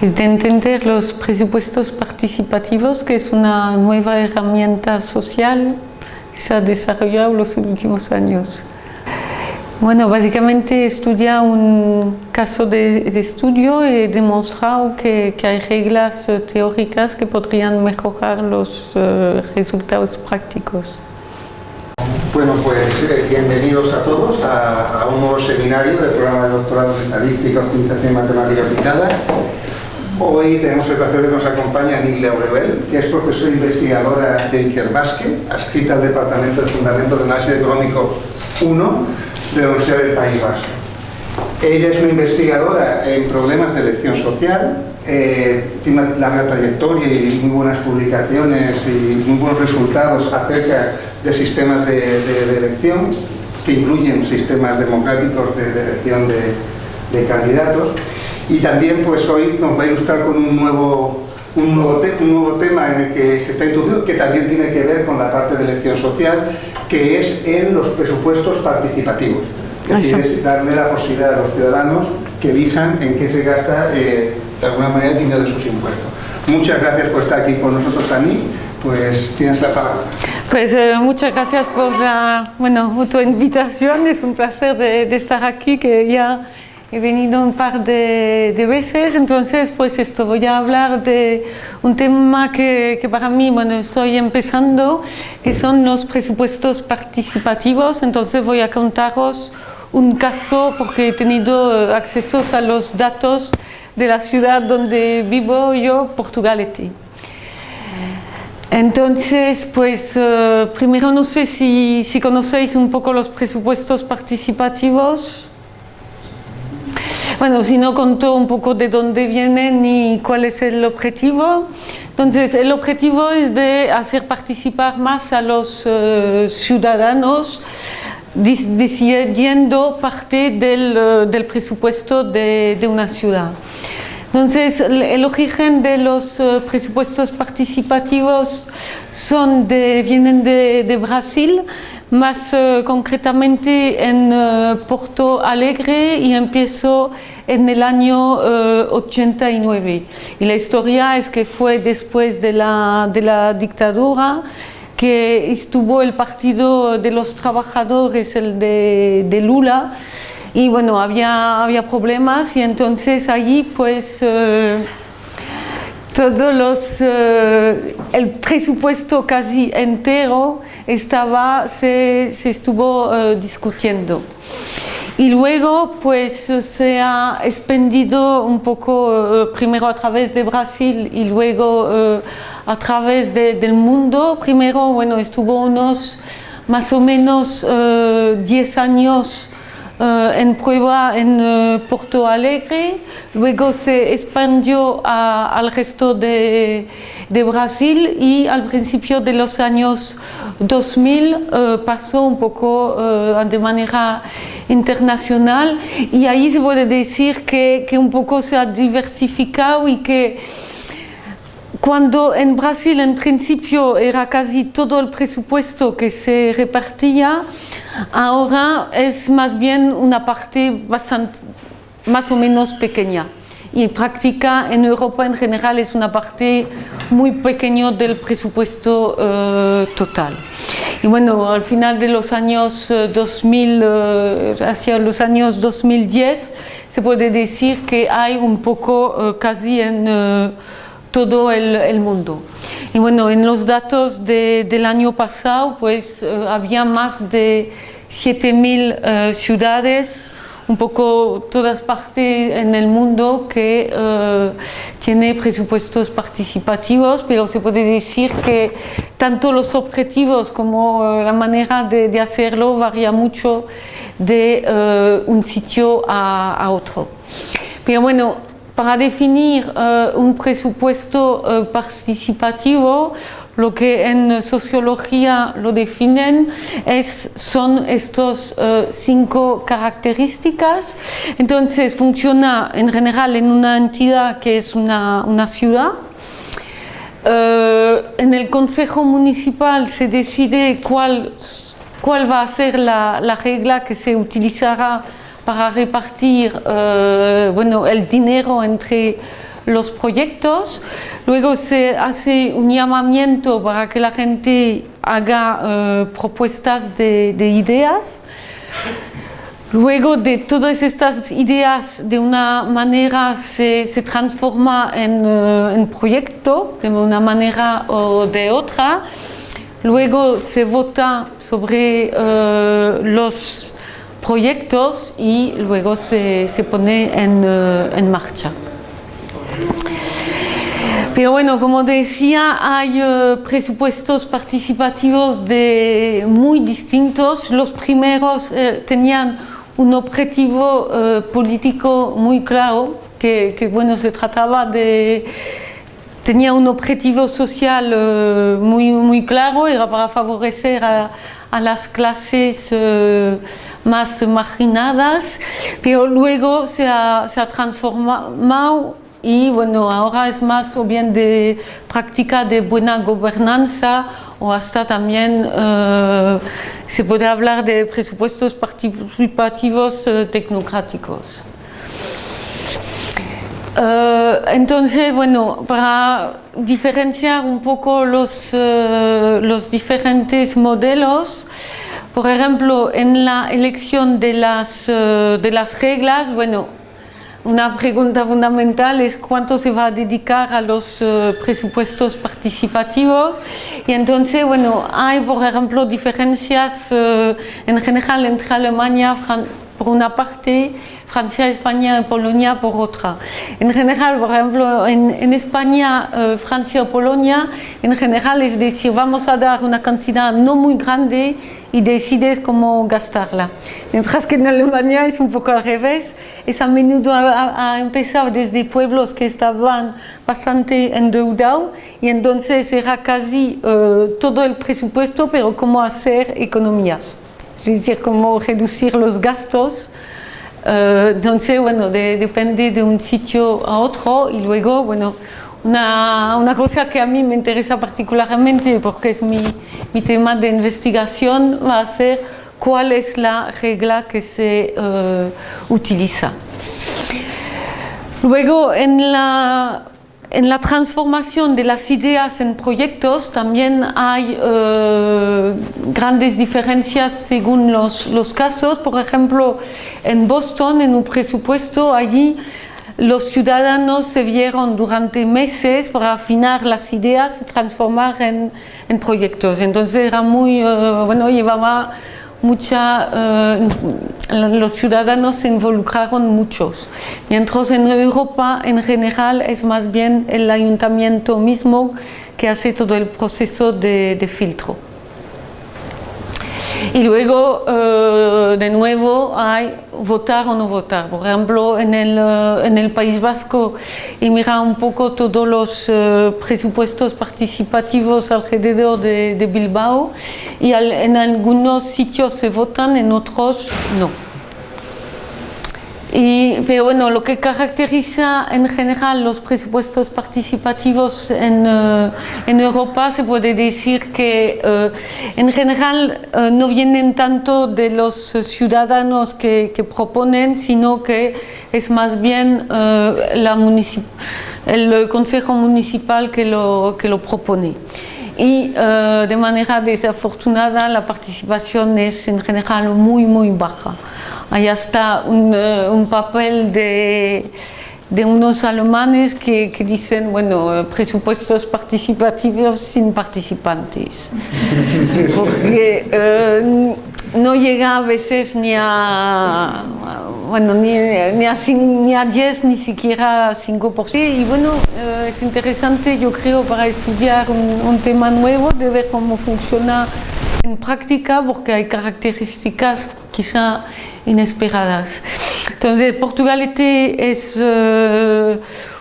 es de entender los presupuestos participativos, que es una nueva herramienta social que se ha desarrollado en los últimos años. Bueno, básicamente estudia un caso de, estudio y he demostrado que, hay reglas eh, teóricas que podrían mejorar los eh, resultados prácticos. Bueno, pues eh, bienvenidos a todos a, un nuevo seminario del programa de doctorado en Estadística, Optimización y Matemática Aplicada. Hoy tenemos el placer de que nos acompaña Nidia Aurebel, que es profesora investigadora de Ikerbasque, adscrita al Departamento de Fundamentos de Análisis Económico 1 de la Universidad del País Vasco. Ella es una investigadora en problemas de elección social, eh, tiene una larga trayectoria y muy buenas publicaciones y muy buenos resultados acerca de sistemas de, elección, que incluyen sistemas democráticos de, elección de, candidatos. Y también pues hoy nos va a ilustrar con un nuevo, un nuevo, un nuevo tema en el que se está introduciendo, que también tiene que ver con la parte de elección social, que es en los presupuestos participativos. Es decir, darle la posibilidad a los ciudadanos que elijan en qué se gasta eh, de alguna manera el dinero de sus impuestos. Muchas gracias por estar aquí con nosotros, Ani. Pues tienes la palabra. Pues eh, muchas gracias por la bueno, tu invitación. Es un placer de, estar aquí, que ya he venido un par de, veces. Entonces, pues esto, voy a hablar de un tema que, que, para mí, bueno, estoy empezando, que son los presupuestos participativos. Entonces voy a contaros un caso porque he tenido acceso a los datos de la ciudad donde vivo yo, Portugalete. Entonces, pues eh, primero no sé si, si, conocéis un poco los presupuestos participativos. Bueno, si no contó un poco de dónde vienen y cuál es el objetivo. Entonces, el objetivo es de hacer participar más a los eh, ciudadanos decidiendo parte del, eh, del presupuesto de, de, una ciudad. Entonces, el origen de los eh, presupuestos participativos son de, vienen de, de Brasil, más uh, concretamente en uh, Porto Alegre y empezó en el año uh, 89. Y la historia es que fue después de la, de la dictadura que estuvo el Partido de los Trabajadores, el de, Lula, y bueno, había, había problemas y entonces allí pues eh, todos los, eh, el presupuesto casi entero estaba, se, se estuvo eh, discutiendo. Y luego pues se ha expandido un poco, primero a través de Brasil y luego a través del mundo. Primero, bueno, estuvo unos más o menos 10 eh, años eh, en prueba en eh, Porto Alegre, luego se expandió al resto de, de, Brasil y al principio de los años 2000 pasó un poco de manera internacional y ahí se puede decir que, que un poco se ha diversificado y que cuando en Brasil en principio era casi todo el presupuesto que se repartía, ahora es más bien una parte bastante, más o menos pequeña. Y práctica en Europa en general es una parte muy pequeña del presupuesto eh, total. Y bueno, al final de los años 2000, eh, eh, hacia los años 2010, se puede decir que hay un poco casi en todo el, mundo. Y bueno, en los datos del año pasado, pues eh, había más de 7.000 eh, ciudades, un poco todas partes en el mundo que eh, tiene presupuestos participativos, pero se puede decir que tanto los objetivos como la manera de, hacerlo varía mucho de un sitio a, a otro. Pero bueno, para definir uh, un presupuesto uh, participativo, lo que en sociología lo definen es, son estos uh, cinco características. Entonces funciona en general en una entidad que es una, ciudad. en el Consejo Municipal se decide cuál, va a ser la regla que se utilizará para repartir eh, bueno, el dinero entre los proyectos, luego se hace un llamamiento para que la gente haga eh, propuestas de, ideas, luego de todas estas ideas de una manera se, transforma en, en proyecto de una manera o de otra, luego se vota sobre los proyectos y luego se, pone eh, en, marcha. Pero bueno, como decía, hay eh, presupuestos participativos de muy distintos. Los primeros tenían un objetivo político muy claro, que, que, bueno, se trataba de tenía un objetivo social muy, muy claro, era para favorecer a, a las clases eh, más marginadas, pero luego se ha, se ha, transformado y bueno, ahora es más o bien de práctica de buena gobernanza o hasta también eh, se puede hablar de presupuestos participativos eh, tecnocráticos. Eh, entonces, bueno, para diferenciar un poco los, eh, los diferentes modelos, por ejemplo, en la elección de las, eh, de las reglas, bueno, una pregunta fundamental es cuánto se va a dedicar a los presupuestos participativos. Y entonces, bueno, hay por ejemplo diferencias en general entre Alemania, por una parte, Francia, España y Polonia por otra. En general, por ejemplo, en, España, eh, Francia o Polonia, en general es decir, vamos a dar una cantidad no muy grande y decides cómo gastarla. Mientras que en Alemania es un poco al revés, es a menudo a, empezar desde pueblos que estaban bastante endeudados y entonces era casi eh, todo el presupuesto, pero cómo hacer economías, es decir, cómo reducir los gastos eh, entonces, bueno, depende de un sitio a otro y luego, bueno, una, una, cosa que a mí me interesa particularmente porque es mi, mi, tema de investigación va a ser cuál es la regla que se uh, utiliza. Luego, en la en la transformación de las ideas en proyectos también hay eh, grandes diferencias según los, casos. Por ejemplo, en Boston, en un presupuesto, allí los ciudadanos se vieron durante meses para afinar las ideas y transformar en, en proyectos. Entonces era muy, eh, bueno, llevaba mucha, eh, los ciudadanos se involucraron muchos. Mientras en Europa en general es más bien el ayuntamiento mismo que hace todo el proceso de filtro. Y luego, eh, de nuevo, hay votar o no votar. Por ejemplo, en el, eh, en el País Vasco, y mira un poco todos los eh, presupuestos participativos alrededor de, de Bilbao, y en algunos sitios se votan, en otros no. Y, pero bueno, lo que caracteriza en general los presupuestos participativos en, eh, Europa se puede decir que eh, en general eh, no vienen tanto de los ciudadanos que, que proponen, sino que es más bien la el Consejo Municipal que lo, que lo propone y de manera desafortunada la participación es en general muy muy baja. Allá está un, eh, un papel de, de, unos alemanes que, que, dicen, bueno, presupuestos participativos sin participantes. Porque eh, no llega a veces ni a, bueno, ni, ni, a, ni a 10, ni siquiera a 5%. Y bueno, eh, es interesante, yo creo, para estudiar un, un tema nuevo, de ver cómo funciona en práctica, porque hay características quizá inesperadas. Entonces, Portugalete es eh,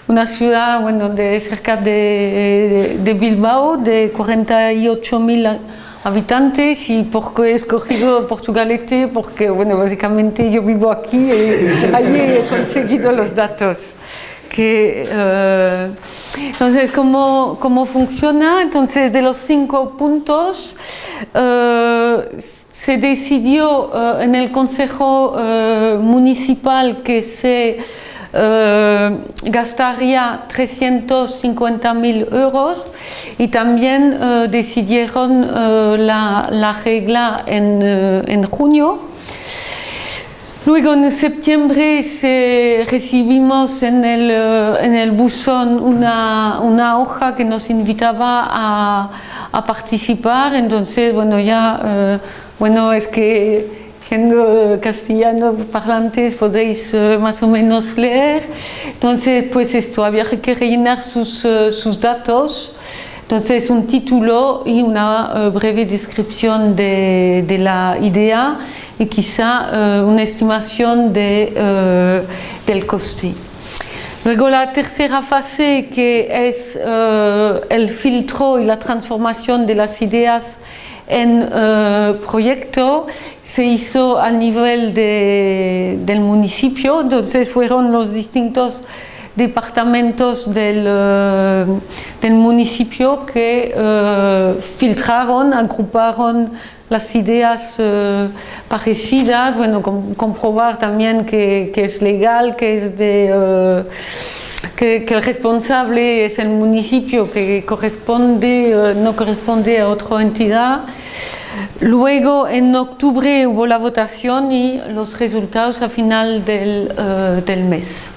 una ciudad bueno, de cerca de, de, Bilbao, de 48.000 habitantes y porque he escogido Portugalete porque bueno, básicamente yo vivo aquí y allí he conseguido los datos. Que, eh, entonces, ¿cómo, ¿cómo, funciona? Entonces, de los cinco puntos, eh, se decidió eh, en el Consejo eh, Municipal que se eh, gastaría 350 mil euros y también eh, decidieron la, la, regla en, en, junio. Luego en septiembre se, recibimos en el, en el buzón una, una, hoja que nos invitaba a, a participar, entonces bueno ya, bueno es que siendo castellano parlantes podéis uh, más o menos leer. Entonces, pues esto, había que rellenar sus, uh, sus datos. Entonces, un título y una uh, breve descripción de, de, la idea y quizá una estimación de, del coste. Luego la tercera fase que es el filtro y la transformación de las ideas en uh, proyecto se hizo al nivel de, del municipio, entonces fueron los distintos departamentos del, uh, del municipio que uh, filtraron, agruparon las ideas parecidas, bueno, com comprobar también que, es legal, que es de que, que, el responsable es el municipio que corresponde, uh, no corresponde a otra entidad. Luego en octubre hubo la votación y los resultados a final del, del mes.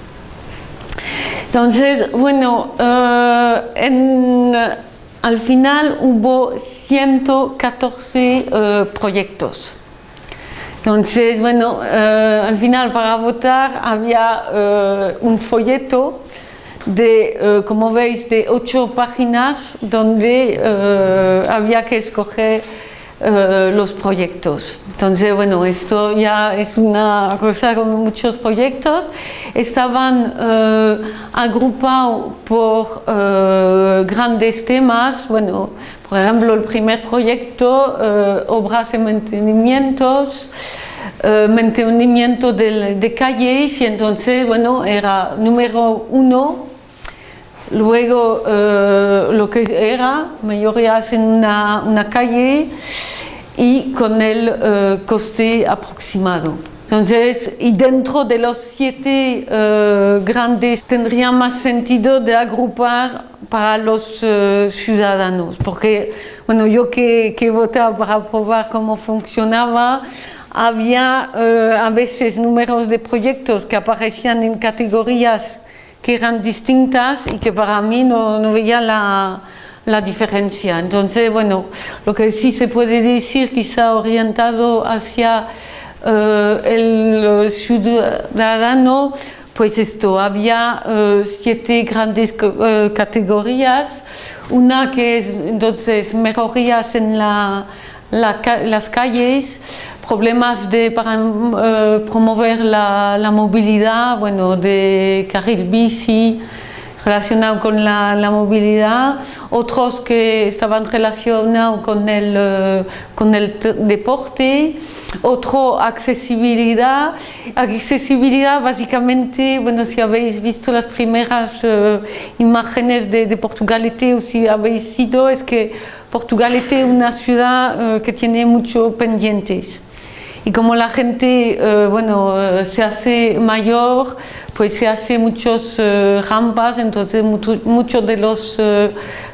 Entonces, bueno, en, al final hubo 114 proyectos. Entonces, bueno, al final para votar había un folleto de, uh, como veis, de ocho páginas donde había que escoger uh, los proyectos. Entonces, bueno, esto ya es una cosa con muchos proyectos. Estaban agrupados por grandes temas. Bueno, por ejemplo, el primer proyecto, obras y mantenimientos, Uh, mantenimiento de, de, calles y entonces, bueno, era número uno Luego eh, lo que era, mayorías en una, una calle y con el eh, coste aproximado. Entonces, y dentro de los siete eh, grandes tendría más sentido de agrupar para los eh, ciudadanos, porque bueno, yo que, que votaba para probar cómo funcionaba, había eh, a veces números de proyectos que aparecían en categorías que eran distintas y que para mí no, no veía la, la, diferencia. Entonces, bueno, lo que sí se puede decir, quizá orientado hacia uh, el ciudadano, pues esto, había uh, siete grandes uh, categorías, una que es entonces mejorías en la, la, las calles, problemas de, para uh, promover la, la, movilidad, bueno, de carril bici, relacionado con la, la, movilidad, otros que estaban relacionados con el, uh, con el deporte, otro accesibilidad. Accesibilidad básicamente, bueno, si habéis visto las primeras uh, imágenes de, de Portugalete o si habéis sido, es que Portugalete es una ciudad que tiene muchos pendientes y como la gente eh, bueno, eh, se hace mayor, pues se hace muchos eh, rampas, entonces muchos mucho de los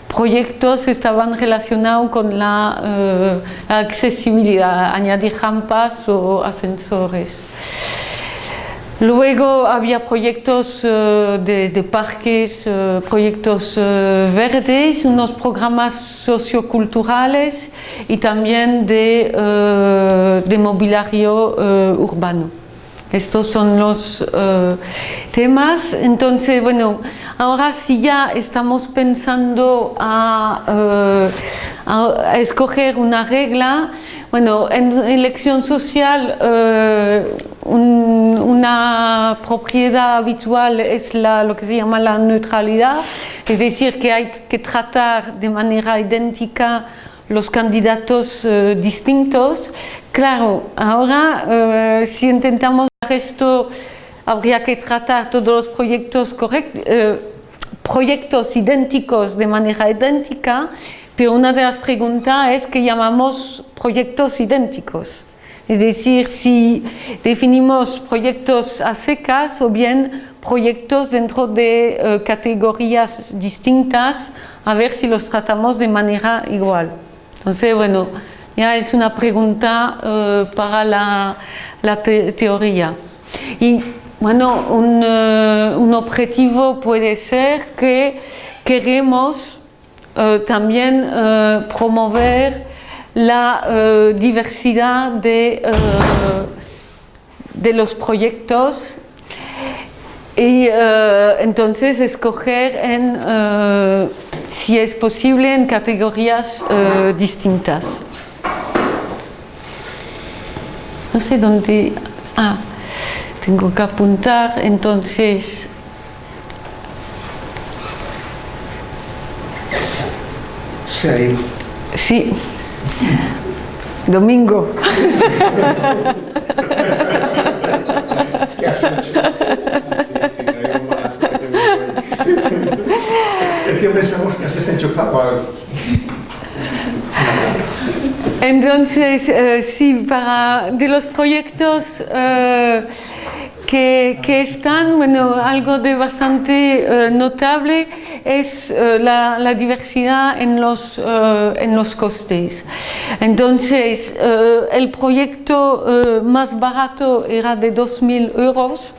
proyectos estaban relacionados con la, accesibilidad, añadir rampas o ascensores. Luego había proyectos uh, de, de, parques, uh, proyectos uh, verdes, unos programas socioculturales y también de, de mobiliario urbano. Estos son los temas. Entonces, bueno, ahora sí ya estamos pensando a, a escoger una regla. Bueno, en elección social un, una propiedad habitual es la, lo que se llama la neutralidad, es decir, que hay que tratar de manera idéntica los candidatos uh, distintos. Claro, ahora uh, si intentamos esto, habría que tratar todos los proyectos, correct, uh, proyectos idénticos de manera idéntica, pero una de las preguntas es que llamamos proyectos idénticos. Es decir, si definimos proyectos a secas o bien proyectos dentro de eh, categorías distintas a ver si los tratamos de manera igual. Entonces, bueno, ya es una pregunta eh, para la, la te- teoría. Y bueno, un, eh, un objetivo puede ser que queremos también promover la eh, diversidad de, eh, de los proyectos y eh, entonces escoger en, si es posible en categorías distintas. No sé dónde... Ah, tengo que apuntar, entonces... Ido. Sí. Domingo. ¿Qué has hecho? Es que pensamos que has desenchufado algo. Entonces, eh, sí, para de los proyectos eh, que, están, bueno, algo de bastante eh, notable es eh, la, diversidad en los, eh, en los costes. Entonces, el proyecto más barato era de 2.000 euros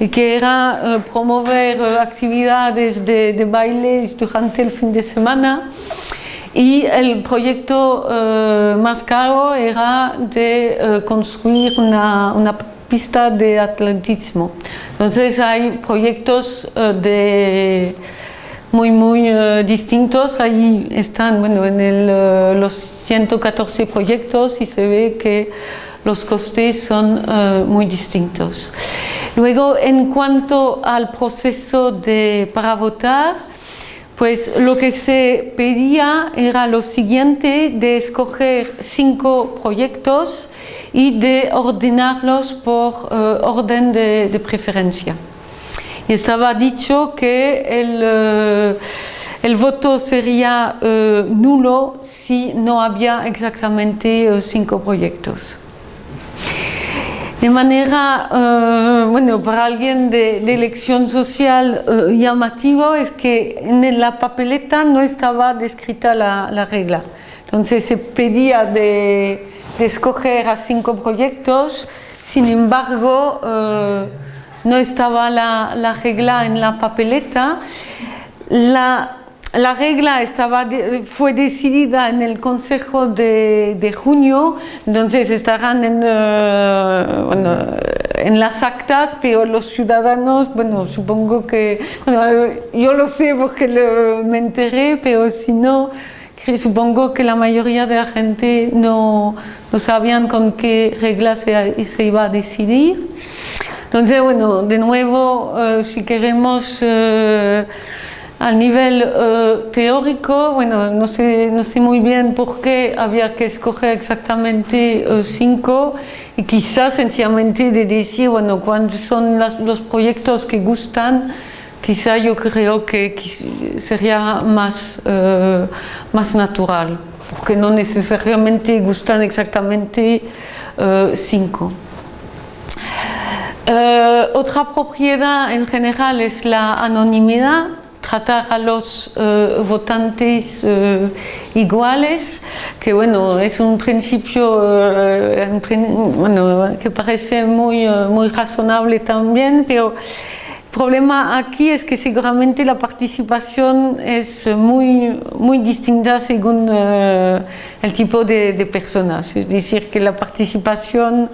y que era promover actividades de, de bailes durante el fin de semana. Y el proyecto más caro era de construir una pista de atletismo. Entonces hay proyectos eh, de muy muy eh, distintos. Ahí están, bueno, en el, eh, los 114 proyectos y se ve que los costes son muy distintos. Luego, en cuanto al proceso de, para votar, pues lo que se pedía era lo siguiente, de escoger cinco proyectos y de ordenarlos por eh, orden de, preferencia. Y estaba dicho que el, eh, el voto sería eh, nulo si no había exactamente cinco proyectos. De manera, eh, bueno, para alguien de, elección social eh, llamativo es que en la papeleta no estaba descrita la, la regla. Entonces se pedía de, escoger a cinco proyectos, sin embargo, eh, no estaba la, la regla en la papeleta. La, la regla estaba de- fue decidida en el Consejo de, de junio, entonces estarán en, eh, bueno, en las actas, pero los ciudadanos, bueno, supongo que, yo lo sé porque me enteré, pero si no, supongo que la mayoría de la gente no, no sabían con qué regla se, se iba a decidir. Entonces, bueno, de nuevo, eh, si queremos eh, al nivel eh, teórico, bueno, no sé, no sé muy bien por qué había que escoger exactamente eh, cinco y quizás sencillamente de decir, bueno, cuáles son las- los proyectos que gustan, quizá yo creo que sería más, eh, más natural, porque no necesariamente gustan exactamente eh, cinco. Eh, otra propiedad en general es la anonimidad, tratar a los eh, votantes eh, iguales, que bueno, es un principio eh, bueno, que parece muy, muy razonable también, pero el problema aquí es que seguramente la participación es muy, muy distinta según el tipo de personas, es decir, que la participación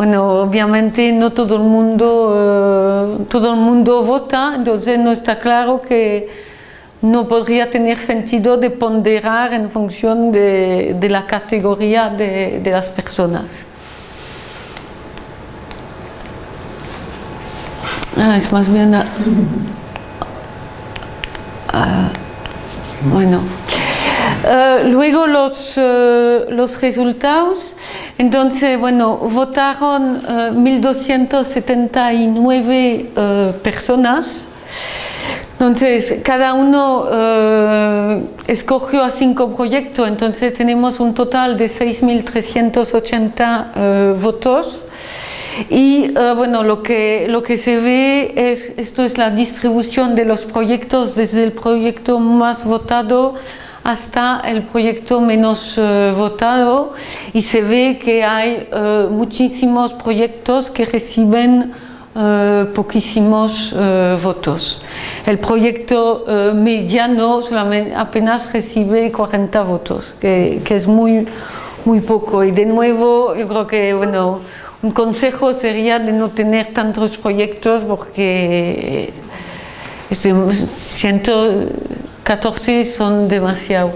bueno, obviamente no todo el mundo, eh, todo el mundo vota, entonces no está claro que no podría tener sentido de ponderar en función de, de la categoría de, de las personas. Ah, es más bien... ah, bueno. Eh, luego los, eh, los resultados, entonces, bueno, votaron eh, 1.279 eh, personas. Entonces, cada uno escogió a cinco proyectos, entonces tenemos un total de 6.380 eh, votos. Y eh, bueno, lo que, lo que se ve es, esto es la distribución de los proyectos desde el proyecto más votado hasta el proyecto menos eh, votado y se ve que hay eh, muchísimos proyectos que reciben eh, poquísimos votos. El proyecto mediano solamente, apenas recibe 40 votos, que, que, es muy, muy poco. Y de nuevo, yo creo que bueno, un consejo sería de no tener tantos proyectos porque siento 14 son demasiado.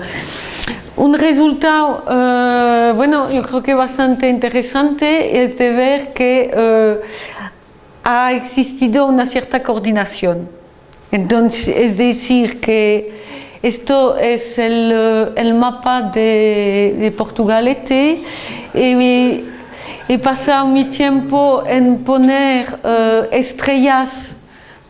Un resultado, eh, bueno, yo creo que bastante interesante es de ver que eh, ha existido una cierta coordinación. Entonces, es decir, que esto es el, eh, el mapa de, de Portugalete y he pasado mi tiempo en poner estrellas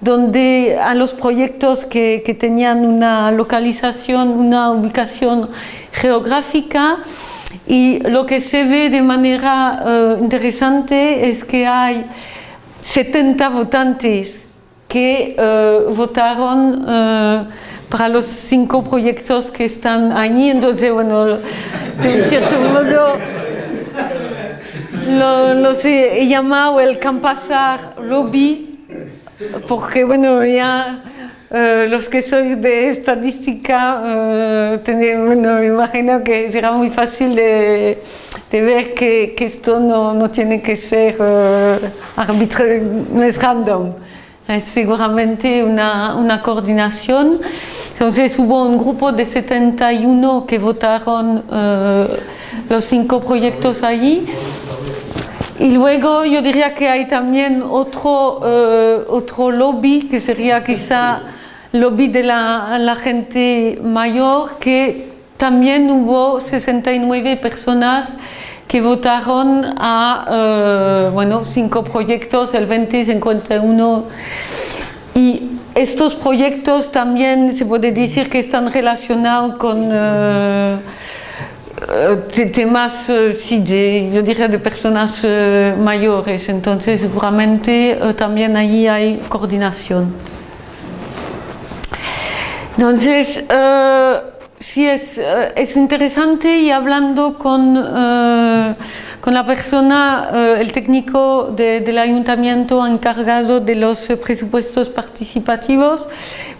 donde a los proyectos que, tenían una localización, una ubicación geográfica. Y lo que se ve de manera uh, interesante es que hay 70 votantes que uh, votaron uh, para los cinco proyectos que están allí, entonces bueno, de cierto modo lo, los he llamado el Campasar Lobby porque bueno, ya eh, los que sois de estadística, eh, bueno, me imagino que será muy fácil de, ver que, que, esto no, no, tiene que ser eh, arbitrario, no es random. Es seguramente una, una, coordinación. Entonces hubo un grupo de 71 que votaron eh, los cinco proyectos allí y luego yo diría que hay también otro, uh, otro lobby, que sería quizá lobby de la, gente mayor, que también hubo 69 personas que votaron a, uh, bueno, cinco proyectos, el 2051. Y estos proyectos también se puede decir que están relacionados con... Uh, temas, sí, de, yo diría de personas uh, mayores, entonces seguramente uh, también allí hay coordinación. Entonces, sí es, es, interesante y hablando con, con la persona, el técnico de, del ayuntamiento encargado de los presupuestos participativos,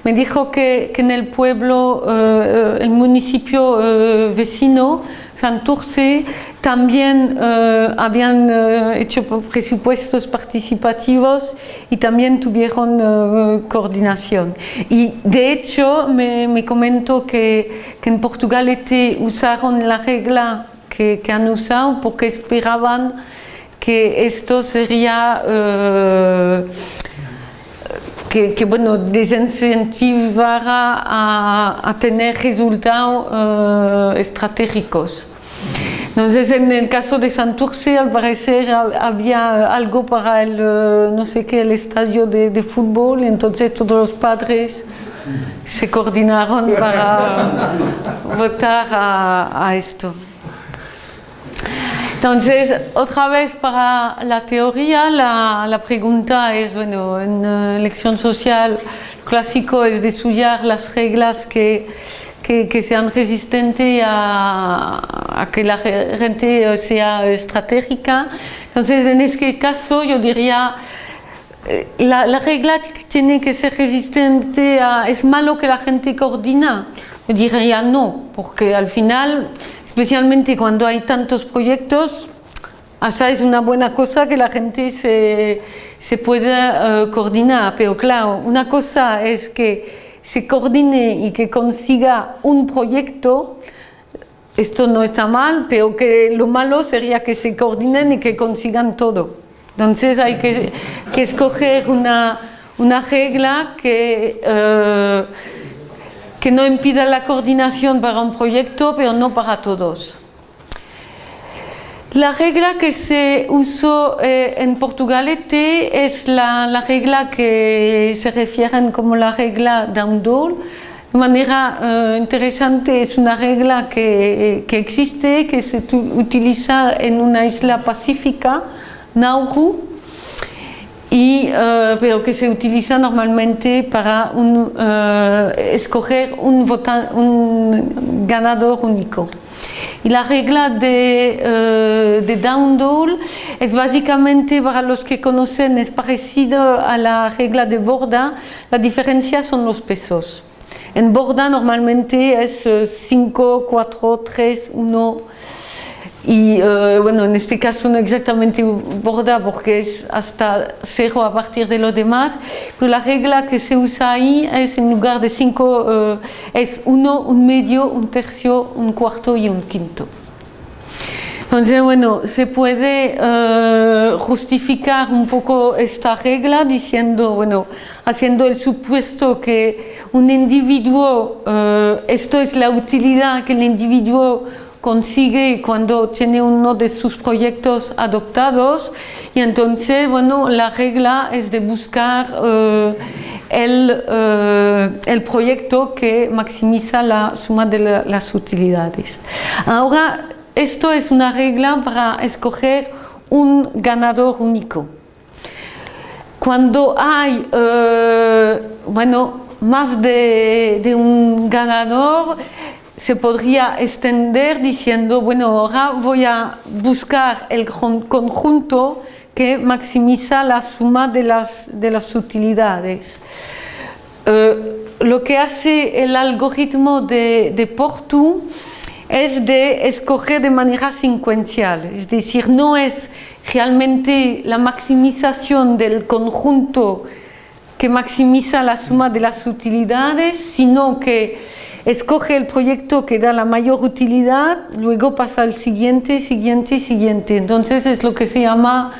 me dijo que, que en el pueblo, eh, el municipio eh, vecino, Santurce, también eh, habían eh, hecho presupuestos participativos y también tuvieron eh, coordinación. Y de hecho me, me comentó que, en Portugal este usaron la regla que, que han usado porque esperaban que esto sería que, que, bueno, desincentivara a, a tener resultados uh, estratégicos. Entonces, en el caso de Santurce, al parecer había algo para el, no sé qué, el estadio de, de fútbol, entonces todos los padres se coordinaron para votar a, a esto. Entonces, otra vez para la teoría, la, la pregunta es, bueno, en uh, elección social, lo clásico es de las reglas que, que, que sean resistentes a, a, que la gente sea estratégica. Entonces, en este caso, yo diría, eh, la, la regla tiene que ser resistente a, es malo que la gente coordina. Yo diría no, porque al final especialmente cuando hay tantos proyectos, hasta es una buena cosa que la gente se, se pueda uh, coordinar, pero claro, una cosa es que se coordine y que consiga un proyecto, esto no está mal, pero que lo malo sería que se coordinen y que consigan todo. Entonces hay que, que escoger una, una regla que... Uh, que no impida la coordinación para un proyecto, pero no para todos. La regla que se usó eh, en Portugalete es la, la, regla que se refieren como la regla Downdoor. De manera eh, interesante, es una regla que, que, existe, que se utiliza en una isla pacífica, Nauru, y, eh, pero que se utiliza normalmente para un, eh, escoger un, un ganador único. Y la regla de, eh, de Downdoll es básicamente, para los que conocen, es parecido a la regla de Borda, la diferencia son los pesos. En Borda normalmente es 5, 4, 3, 1 y eh, bueno, en este caso no exactamente Borda porque es hasta 0 a partir de lo demás, pero la regla que se usa ahí es en lugar de 5 es 1, un medio, un tercio, un cuarto y un quinto. Entonces, bueno, se puede eh, justificar un poco esta regla diciendo, bueno, haciendo el supuesto que un individuo, eh, esto es la utilidad que el individuo consigue cuando tiene uno de sus proyectos adoptados y entonces, bueno, la regla es de buscar eh, el, eh, el proyecto que maximiza la suma de la- las utilidades. Ahora, esto es una regla para escoger un ganador único. Cuando hay eh, bueno, más de, de un ganador, se podría extender diciendo, bueno, ahora voy a buscar el conjunto que maximiza la suma de las, de las utilidades. Eh, lo que hace el algoritmo de, de Portu es de escoger de manera secuencial, es decir, no es realmente la maximización del conjunto que maximiza la suma de las utilidades, sino que escoge el proyecto que da la mayor utilidad, luego pasa al siguiente, siguiente, siguiente. Entonces es lo que se llama,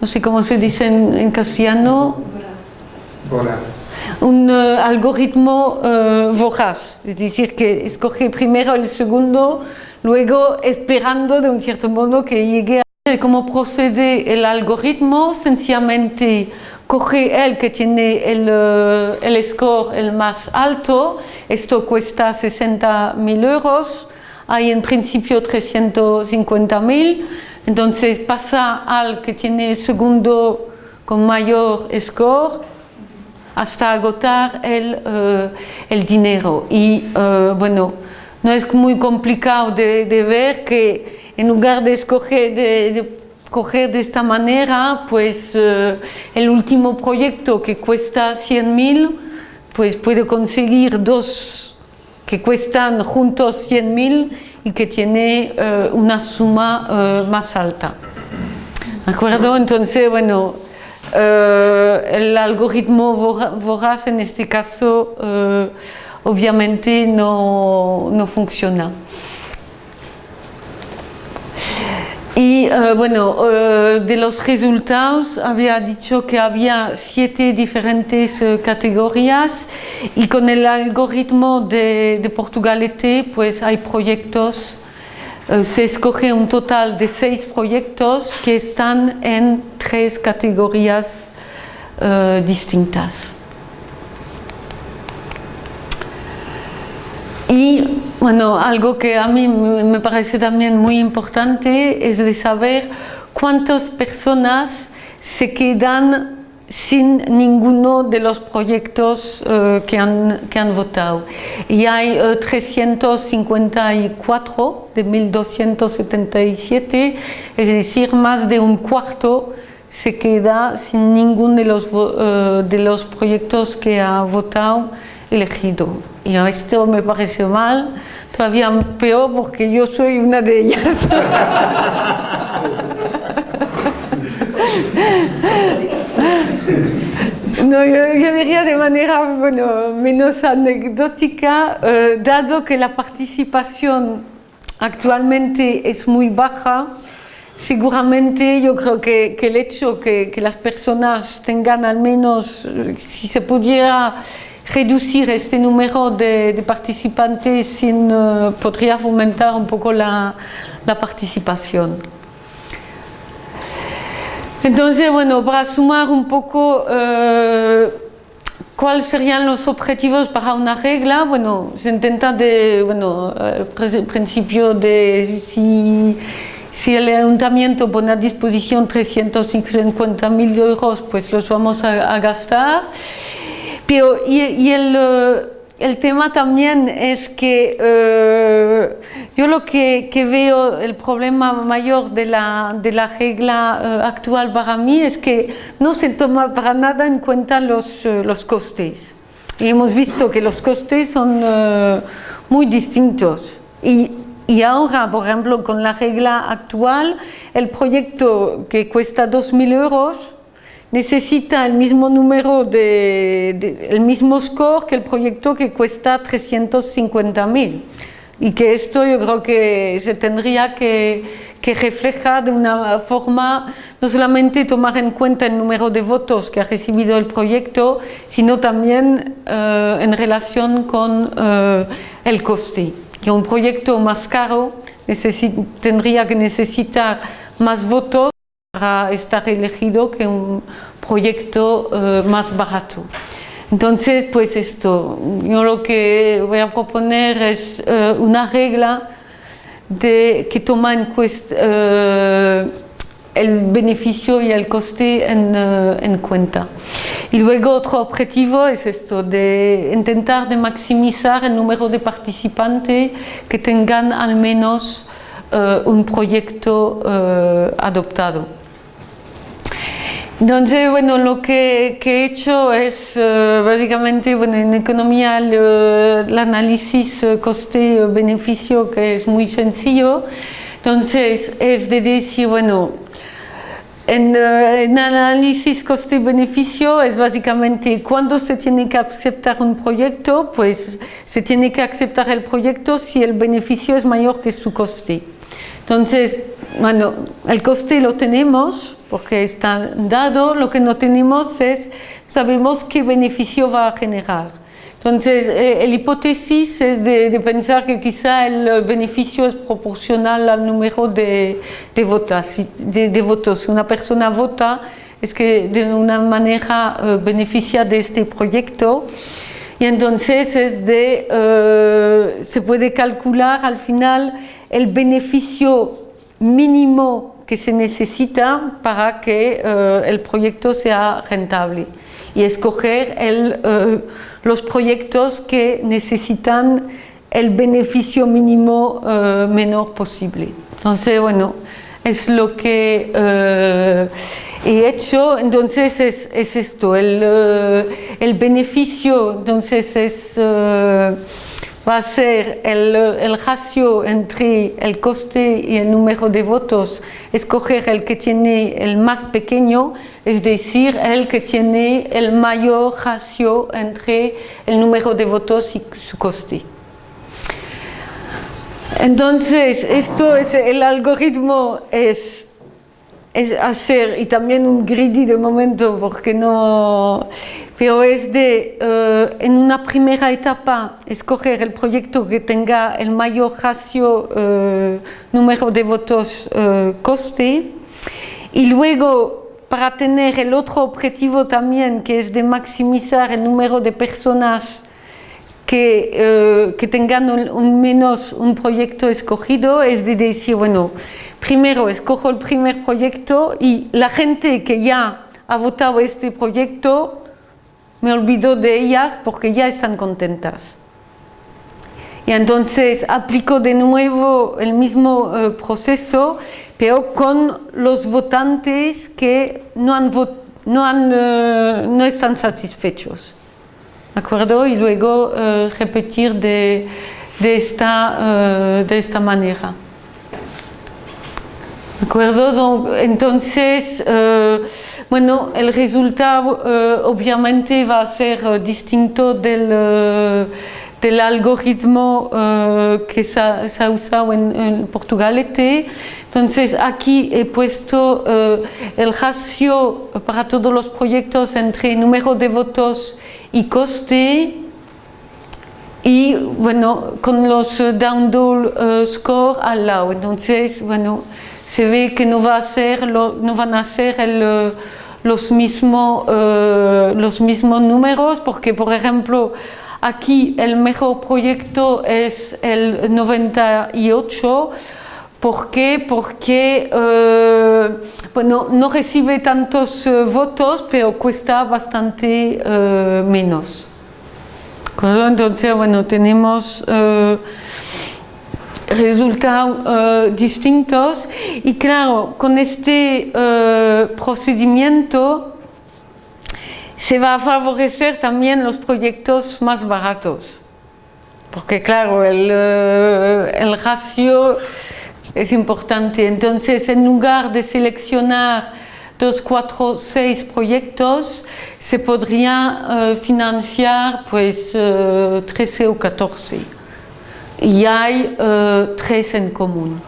no sé cómo se dice en, en castellano, Voraz. un eh, algoritmo eh, voraz, es decir, que escoge primero el segundo, luego esperando de un cierto modo que llegue a... ¿Cómo procede el algoritmo? Sencillamente coge el que tiene el, eh, el score el más alto, esto cuesta 60.000 euros, hay en principio 350.000, entonces pasa al que tiene el segundo con mayor score, hasta agotar el, eh, el dinero. Y eh, bueno, no es muy complicado de, de ver que en lugar de escoger de, de coger de esta manera, pues eh, el último proyecto que cuesta 100.000, pues puede conseguir dos que cuestan juntos 100.000 y que tiene eh, una suma eh, más alta. ¿De acuerdo? Entonces, bueno, el algoritmo vora- voraz en este caso obviamente no, no funciona. Y eh, bueno, eh, de los resultados había dicho que había siete diferentes eh, categorías y con el algoritmo de, de Portugalete pues hay proyectos, se escoge un total de seis proyectos que están en tres categorías distintas. Y bueno, algo que a mí me parece también muy importante es de saber cuántas personas se quedan sin ninguno de los proyectos eh, que, han, que han votado. Y hay eh, 354 de 1277, es decir, más de un cuarto se queda sin ninguno de los, eh, de los proyectos que ha votado elegido. Y a esto me parece mal, todavía peor porque yo soy una de ellas. No, yo, yo diría de manera bueno, menos anecdótica, eh, dado que la participación actualmente es muy baja, seguramente yo creo que, que el hecho que, que las personas tengan al menos, eh, si se pudiera reducir este número de, de participantes, sin, eh, podría fomentar un poco la, la participación. Entonces, bueno, para sumar un poco eh, cuáles serían los objetivos para una regla, bueno, se intenta de, bueno, el pre- principio de si, si el ayuntamiento pone a disposición 350 mil euros, pues los vamos a, gastar. Pero, y, el, eh, el, tema también es que eh, yo lo que, veo, el problema mayor de la, de la regla eh, actual para mí es que no se toma para nada en cuenta los, los costes. Y hemos visto que los costes son muy distintos. Y y ahora, por ejemplo, con la regla actual, el proyecto que cuesta 2.000 euros necesita el mismo número de, el mismo score que el proyecto que cuesta 350.000 y que esto yo creo que se tendría que, que, reflejar de una forma no solamente tomar en cuenta el número de votos que ha recibido el proyecto sino también eh, en relación con eh, el coste. Que un proyecto más caro tendría que necesitar más votos para estar elegido que un proyecto eh, más barato. Entonces, pues esto, yo lo que voy a proponer es eh, una regla de, que toma eh, el beneficio y el coste en, en cuenta. Y luego otro objetivo es esto, de intentar de maximizar el número de participantes que tengan al menos un proyecto adoptado. Entonces, bueno, lo que, que he hecho es uh, básicamente, bueno, en economía el, análisis coste-beneficio que es muy sencillo. Entonces, es de decir, bueno, en, uh, en, análisis coste-beneficio es básicamente cuando se tiene que aceptar un proyecto, pues se tiene que aceptar el proyecto si el beneficio es mayor que su coste. Entonces, bueno, el coste lo tenemos porque está dado, lo que no tenemos es, sabemos qué beneficio va a generar. Entonces, eh, la hipótesis es de, pensar que quizá el beneficio es proporcional al número de, de, votos. De, votos. Si una persona vota, es que de una manera eh, beneficia de este proyecto. Y entonces es de, eh, se puede calcular al final el beneficio mínimo que se necesita para que el proyecto sea rentable y escoger el los proyectos que necesitan el beneficio mínimo eh, menor posible. Entonces, bueno, es lo que eh, he hecho, entonces es, es esto, el, eh, el, beneficio entonces es va a ser el, el, ratio entre el coste y el número de votos, escoger el que tiene el más pequeño, es decir, el que tiene el mayor ratio entre el número de votos y su coste. Entonces, esto es el algoritmo es, es hacer, y también un greedy de momento, porque no pero es de, eh, en una primera etapa, escoger el proyecto que tenga el mayor ratio, eh, número de votos, eh, coste, y luego para tener el otro objetivo también, que es de maximizar el número de personas que, que tengan un, menos un proyecto escogido, es de decir, bueno, primero escojo el primer proyecto y la gente que ya ha votado este proyecto me olvido de ellas porque ya están contentas. Y entonces aplico de nuevo el mismo eh, proceso, pero con los votantes que no, han no, han, eh, no están satisfechos. ¿De acuerdo? Y luego eh, repetir de, esta, de esta manera. ¿De acuerdo? entonces, bueno, el resultado eh, obviamente va a ser eh, distinto del, eh, del algoritmo que se ha, usado en, en Portugalete. Entonces aquí he puesto el ratio para todos los proyectos entre número de votos y coste y bueno, con los download score al lado. Entonces, bueno, se ve que no, van a ser mismos eh, los mismos números, porque por ejemplo aquí el mejor proyecto es el 98, ¿Por qué? Porque eh, no recibe tantos eh, votos, pero cuesta bastante eh, menos. Entonces, bueno, tenemos resultados distintos y claro, con este procedimiento se va a favorecer también los proyectos más baratos. Porque claro, el, el ratio es importante. Entonces, en lugar de seleccionar dos, cuatro, seis proyectos, se podría eh, financiar pues 13 eh, o 14. Y hay eh, tres en común.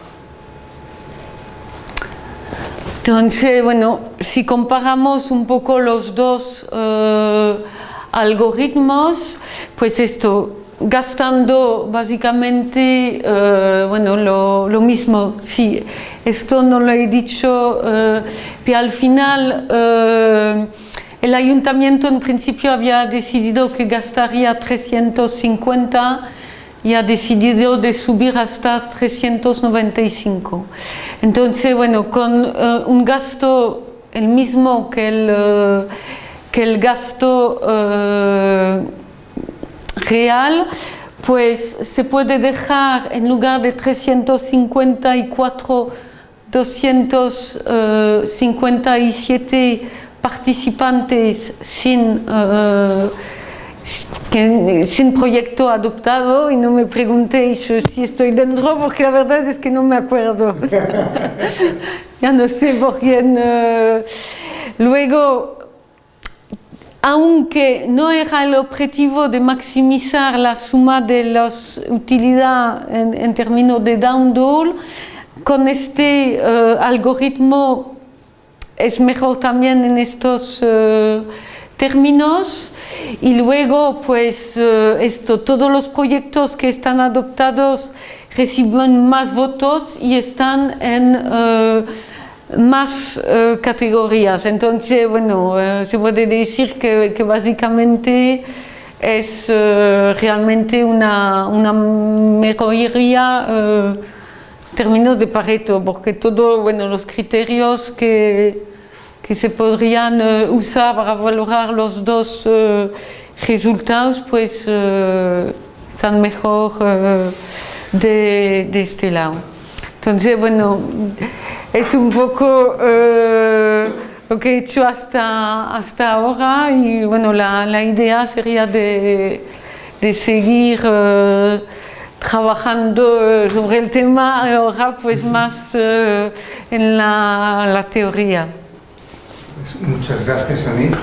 Entonces, bueno, si comparamos un poco los dos algoritmos, pues esto, gastando básicamente eh, bueno, lo, mismo. Sí, esto no lo he dicho, eh, pero al final eh, el ayuntamiento en principio había decidido que gastaría 350 y ha decidido de subir hasta 395. Entonces, bueno, con un gasto el mismo que el, que el gasto real, pues se puede dejar en lugar de 354, 257 participantes sin, uh, sin proyecto adoptado y no me preguntéis si estoy dentro porque la verdad es que no me acuerdo. ya no sé por quién. Uh, luego, aunque no era el objetivo de maximizar la suma de las utilidades en, términos de download, con este eh, algoritmo es mejor también en estos eh, términos y luego pues eh, esto, todos los proyectos que están adoptados reciben más votos y están en más eh, categorías. Entonces, bueno, eh, se puede decir que, básicamente es eh, realmente una, una mejoría en términos de Pareto, porque todos bueno, los criterios que, que se podrían usar para valorar los dos resultados, pues están mejor de, de este lado. Entonces, bueno, es un poco eh, lo que he hecho hasta, hasta ahora y bueno, la, la idea sería de, de seguir eh, trabajando sobre el tema ahora pues más eh, en la, la teoría. Muchas gracias, Anit.